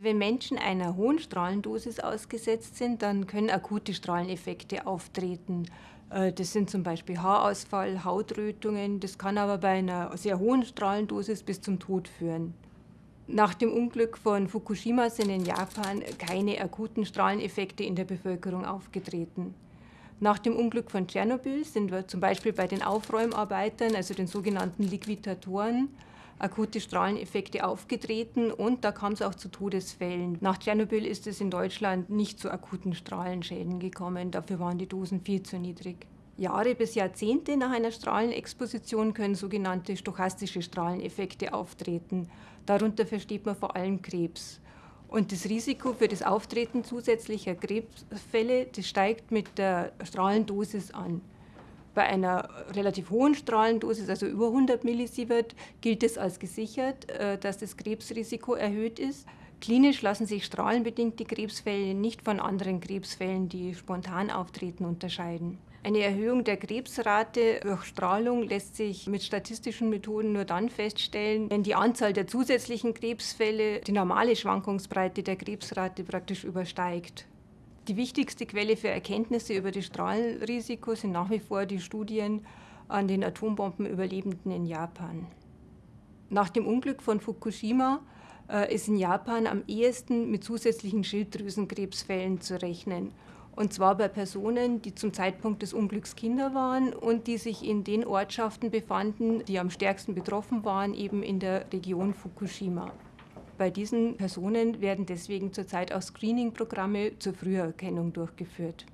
Wenn Menschen einer hohen Strahlendosis ausgesetzt sind, dann können akute Strahleneffekte auftreten. Äh, das sind zum Beispiel Haarausfall, Hautrötungen. Das kann aber bei einer sehr hohen Strahlendosis bis zum Tod führen. Nach dem Unglück von Fukushima sind in Japan keine akuten Strahleneffekte in der Bevölkerung aufgetreten. Nach dem Unglück von Tschernobyl sind wir zum Beispiel bei den Aufräumarbeitern, also den sogenannten Liquidatoren, akute Strahleneffekte aufgetreten und da kam es auch zu Todesfällen. Nach Tschernobyl ist es in Deutschland nicht zu akuten Strahlenschäden gekommen, dafür waren die Dosen viel zu niedrig. Jahre bis Jahrzehnte nach einer Strahlenexposition können sogenannte stochastische Strahleneffekte auftreten. Darunter versteht man vor allem Krebs. Und das Risiko für das Auftreten zusätzlicher Krebsfälle, das steigt mit der Strahlendosis an. Bei einer relativ hohen Strahlendosis, also über 100 Millisievert, gilt es als gesichert, äh, dass das Krebsrisiko erhöht ist. Klinisch lassen sich strahlenbedingte Krebsfälle nicht von anderen Krebsfällen, die spontan auftreten, unterscheiden. Eine Erhöhung der Krebsrate durch Strahlung lässt sich mit statistischen Methoden nur dann feststellen, wenn die Anzahl der zusätzlichen Krebsfälle die normale Schwankungsbreite der Krebsrate praktisch übersteigt. Die wichtigste Quelle für Erkenntnisse über das Strahlenrisiko sind nach wie vor die Studien an den Atombombenüberlebenden in Japan. Nach dem Unglück von Fukushima äh, ist in Japan am ehesten mit zusätzlichen Schilddrüsenkrebsfällen zu rechnen. Und zwar bei Personen, die zum Zeitpunkt des Unglücks Kinder waren und die sich in den Ortschaften befanden, die am stärksten betroffen waren, eben in der Region Fukushima. Bei diesen Personen werden deswegen zurzeit auch Screening-Programme zur Früherkennung durchgeführt.